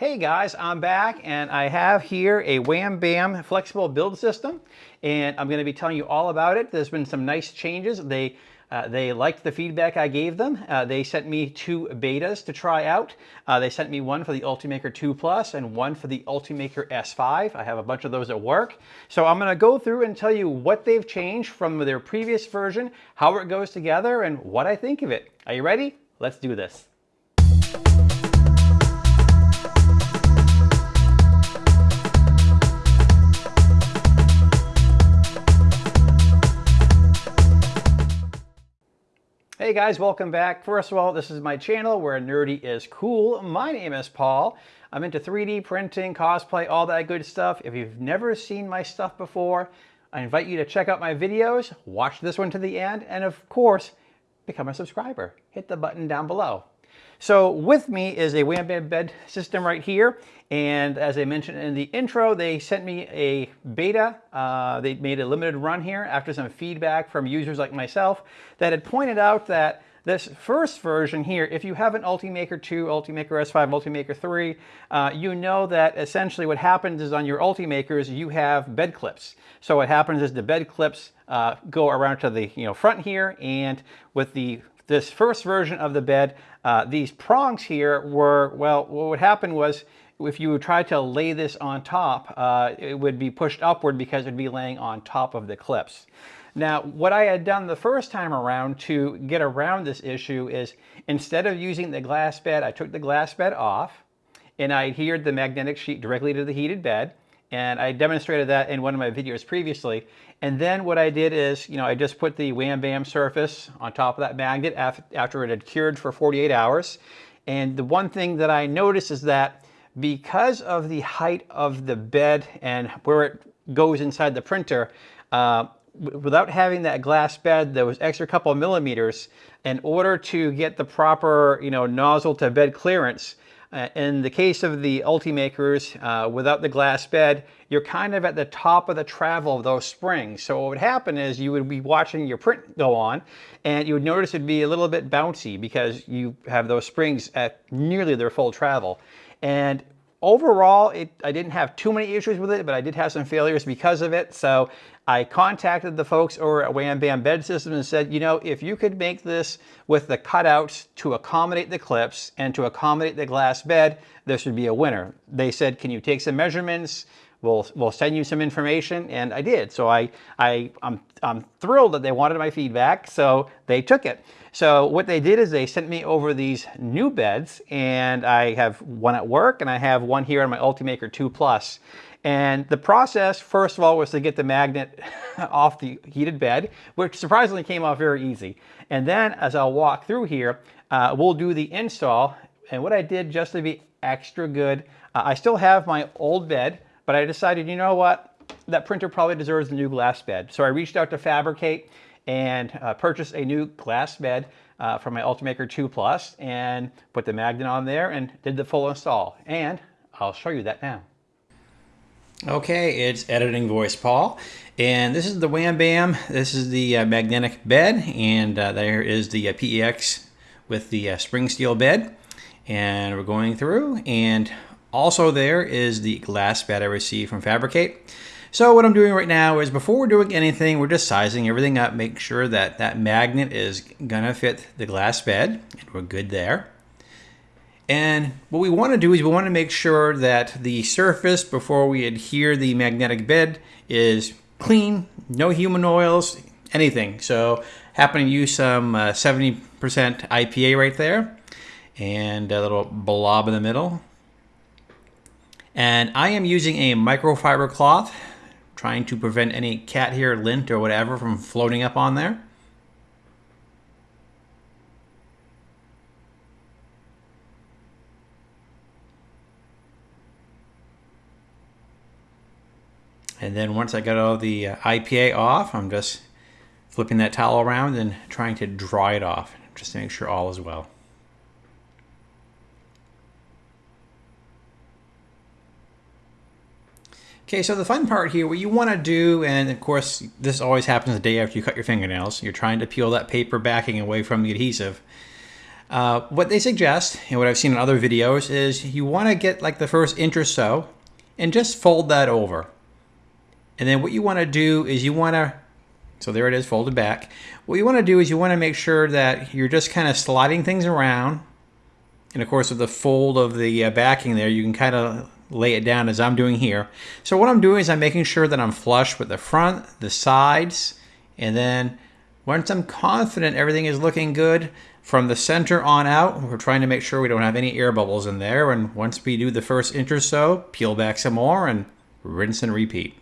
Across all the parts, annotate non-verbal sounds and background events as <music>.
Hey guys, I'm back and I have here a Wham Bam flexible build system and I'm going to be telling you all about it. There's been some nice changes. They uh, they liked the feedback I gave them. Uh, they sent me two betas to try out. Uh, they sent me one for the Ultimaker 2 Plus and one for the Ultimaker S5. I have a bunch of those at work. So I'm going to go through and tell you what they've changed from their previous version, how it goes together, and what I think of it. Are you ready? Let's do this. Hey guys, welcome back. First of all, this is my channel where nerdy is cool. My name is Paul. I'm into 3D printing, cosplay, all that good stuff. If you've never seen my stuff before, I invite you to check out my videos, watch this one to the end, and of course, become a subscriber. Hit the button down below. So with me is a Wham Bam bed system right here. And as I mentioned in the intro, they sent me a beta. Uh, they made a limited run here after some feedback from users like myself that had pointed out that this first version here, if you have an Ultimaker 2, Ultimaker S5, Ultimaker 3, uh, you know that essentially what happens is on your Ultimakers, you have bed clips. So what happens is the bed clips uh, go around to the you know front here, and with the this first version of the bed, uh, these prongs here were, well, what would happen was if you would try to lay this on top, uh, it would be pushed upward because it would be laying on top of the clips. Now, what I had done the first time around to get around this issue is instead of using the glass bed, I took the glass bed off and I adhered the magnetic sheet directly to the heated bed. And I demonstrated that in one of my videos previously. And then what I did is, you know, I just put the Wham Bam surface on top of that magnet after it had cured for 48 hours. And the one thing that I noticed is that because of the height of the bed and where it goes inside the printer, uh, without having that glass bed, there was extra couple millimeters. In order to get the proper, you know, nozzle to bed clearance, uh, in the case of the Ultimakers, uh, without the glass bed, you're kind of at the top of the travel of those springs. So what would happen is you would be watching your print go on and you would notice it'd be a little bit bouncy because you have those springs at nearly their full travel. And overall, it, I didn't have too many issues with it, but I did have some failures because of it. So I contacted the folks over at Wham Bam Bed Systems and said, you know, if you could make this with the cutouts to accommodate the clips and to accommodate the glass bed, this would be a winner. They said, can you take some measurements? We'll, we'll send you some information, and I did. So I, I, I'm, I'm thrilled that they wanted my feedback, so they took it. So what they did is they sent me over these new beds, and I have one at work, and I have one here on my Ultimaker 2 Plus. And the process, first of all, was to get the magnet <laughs> off the heated bed, which surprisingly came off very easy. And then as I'll walk through here, uh, we'll do the install. And what I did just to be extra good, uh, I still have my old bed, but I decided, you know what, that printer probably deserves a new glass bed. So I reached out to Fabricate and uh, purchased a new glass bed uh, from my Ultimaker 2 Plus and put the magnet on there and did the full install. And I'll show you that now. Okay, it's editing voice Paul, and this is the Wham Bam. This is the uh, magnetic bed, and uh, there is the uh, PEX with the uh, spring steel bed. And we're going through, and also there is the glass bed I received from Fabricate. So what I'm doing right now is before we're doing anything, we're just sizing everything up, make sure that that magnet is gonna fit the glass bed, and we're good there. And what we want to do is we want to make sure that the surface before we adhere the magnetic bed is clean, no human oils, anything. So happen to use some 70% uh, IPA right there and a little blob in the middle. And I am using a microfiber cloth, trying to prevent any cat hair, lint, or whatever from floating up on there. And then once I got all the uh, IPA off, I'm just flipping that towel around and trying to dry it off, just to make sure all is well. Okay, so the fun part here, what you want to do, and of course this always happens the day after you cut your fingernails, you're trying to peel that paper backing away from the adhesive. Uh, what they suggest, and what I've seen in other videos, is you want to get like the first inch or so and just fold that over. And then what you want to do is you want to, so there it is folded back. What you want to do is you want to make sure that you're just kind of sliding things around. And of course with the fold of the uh, backing there, you can kind of lay it down as I'm doing here. So what I'm doing is I'm making sure that I'm flush with the front, the sides, and then once I'm confident everything is looking good, from the center on out, we're trying to make sure we don't have any air bubbles in there. And once we do the first inch or so, peel back some more and rinse and repeat.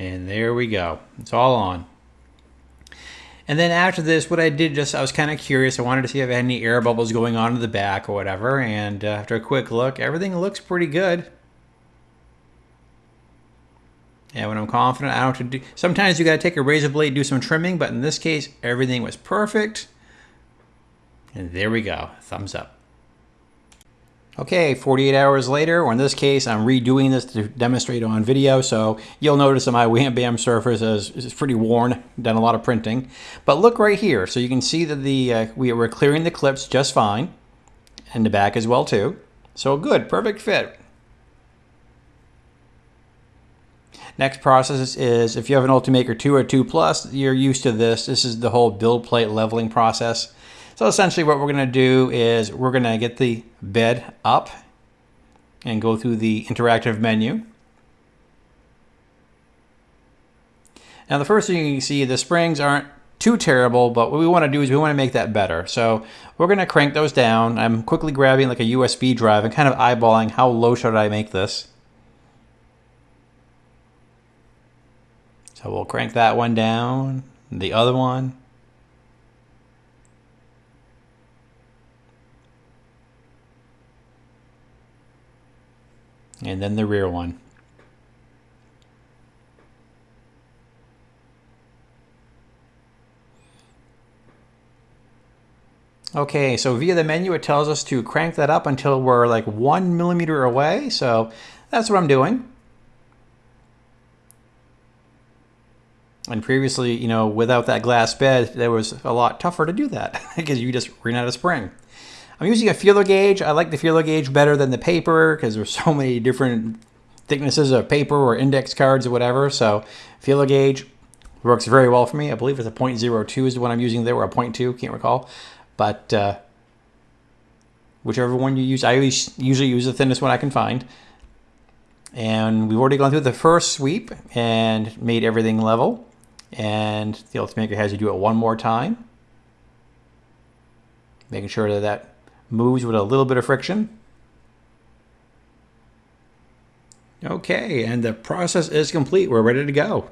And there we go. It's all on. And then after this, what I did just, I was kind of curious. I wanted to see if I had any air bubbles going on in the back or whatever. And uh, after a quick look, everything looks pretty good. And when I'm confident, I don't have to do, sometimes you got to take a razor blade, do some trimming, but in this case, everything was perfect. And there we go, thumbs up. Okay, 48 hours later, or in this case, I'm redoing this to demonstrate on video, so you'll notice that my Wham Bam surface is, is pretty worn, done a lot of printing. But look right here, so you can see that the uh, we were clearing the clips just fine, and the back as well too. So good, perfect fit. Next process is if you have an Ultimaker 2 or 2 Plus, you're used to this. This is the whole build plate leveling process. So essentially what we're going to do is we're going to get the bed up and go through the interactive menu. Now the first thing you can see, the springs aren't too terrible, but what we want to do is we want to make that better. So we're going to crank those down. I'm quickly grabbing like a USB drive and kind of eyeballing how low should I make this. So we'll crank that one down, the other one. And then the rear one. Okay, so via the menu, it tells us to crank that up until we're like one millimeter away. So that's what I'm doing. And previously, you know, without that glass bed, it was a lot tougher to do that <laughs> because you just ran out of spring. I'm using a feeler gauge. I like the feeler gauge better than the paper because there's so many different thicknesses of paper or index cards or whatever. So feeler gauge works very well for me. I believe it's a 0.02 is the one I'm using there or a 0.2, can't recall. But uh, whichever one you use, I usually use the thinnest one I can find. And we've already gone through the first sweep and made everything level. And the Ultimaker has you do it one more time. Making sure that that moves with a little bit of friction. Okay, and the process is complete. We're ready to go.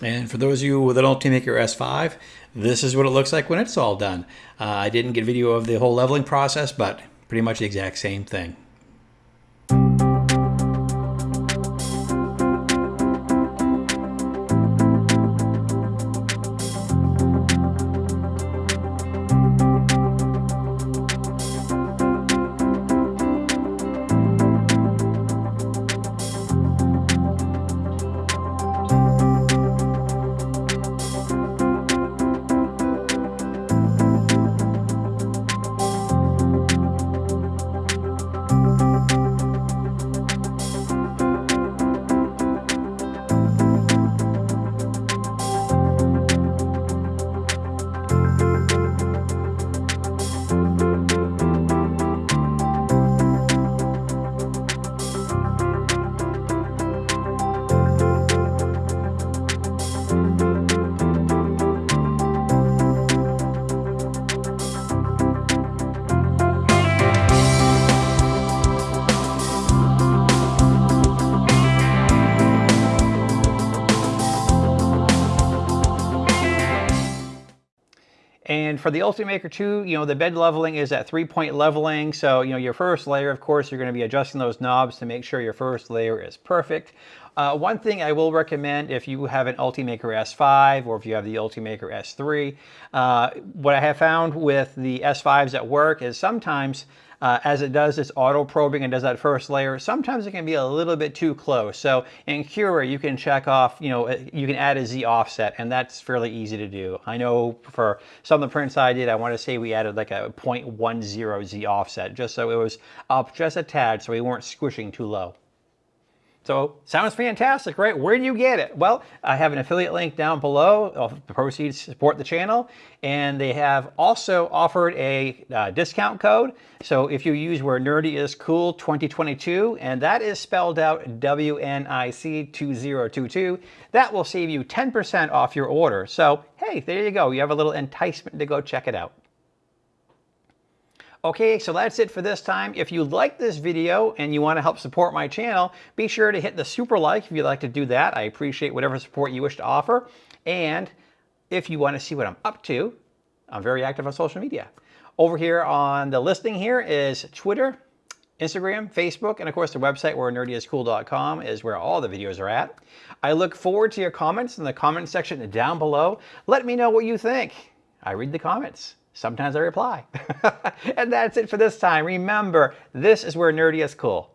And for those of you with an Ultimaker S5, this is what it looks like when it's all done. Uh, I didn't get video of the whole leveling process, but pretty much the exact same thing. And for the Ultimaker 2, you know, the bed leveling is at three-point leveling. So, you know, your first layer, of course, you're going to be adjusting those knobs to make sure your first layer is perfect. Uh, one thing I will recommend if you have an Ultimaker S5 or if you have the Ultimaker S3, uh, what I have found with the S5s at work is sometimes uh, as it does this auto probing and does that first layer, sometimes it can be a little bit too close. So in Cura, you can check off, you know, you can add a Z offset and that's fairly easy to do. I know for some of the prints I did, I want to say we added like a 0.10 Z offset just so it was up just a tad so we weren't squishing too low. So sounds fantastic, right? Where do you get it? Well, I have an affiliate link down below. The proceeds support the channel. And they have also offered a uh, discount code. So if you use where nerdy is cool 2022, and that is spelled out WNIC2022, that will save you 10% off your order. So hey, there you go. You have a little enticement to go check it out. Okay, so that's it for this time. If you like this video and you want to help support my channel, be sure to hit the super like if you'd like to do that. I appreciate whatever support you wish to offer. And if you want to see what I'm up to, I'm very active on social media. Over here on the listing here is Twitter, Instagram, Facebook, and of course the website where nerdyiscool.com is where all the videos are at. I look forward to your comments in the comment section down below. Let me know what you think. I read the comments. Sometimes I reply. <laughs> and that's it for this time. Remember, this is where nerdy is cool.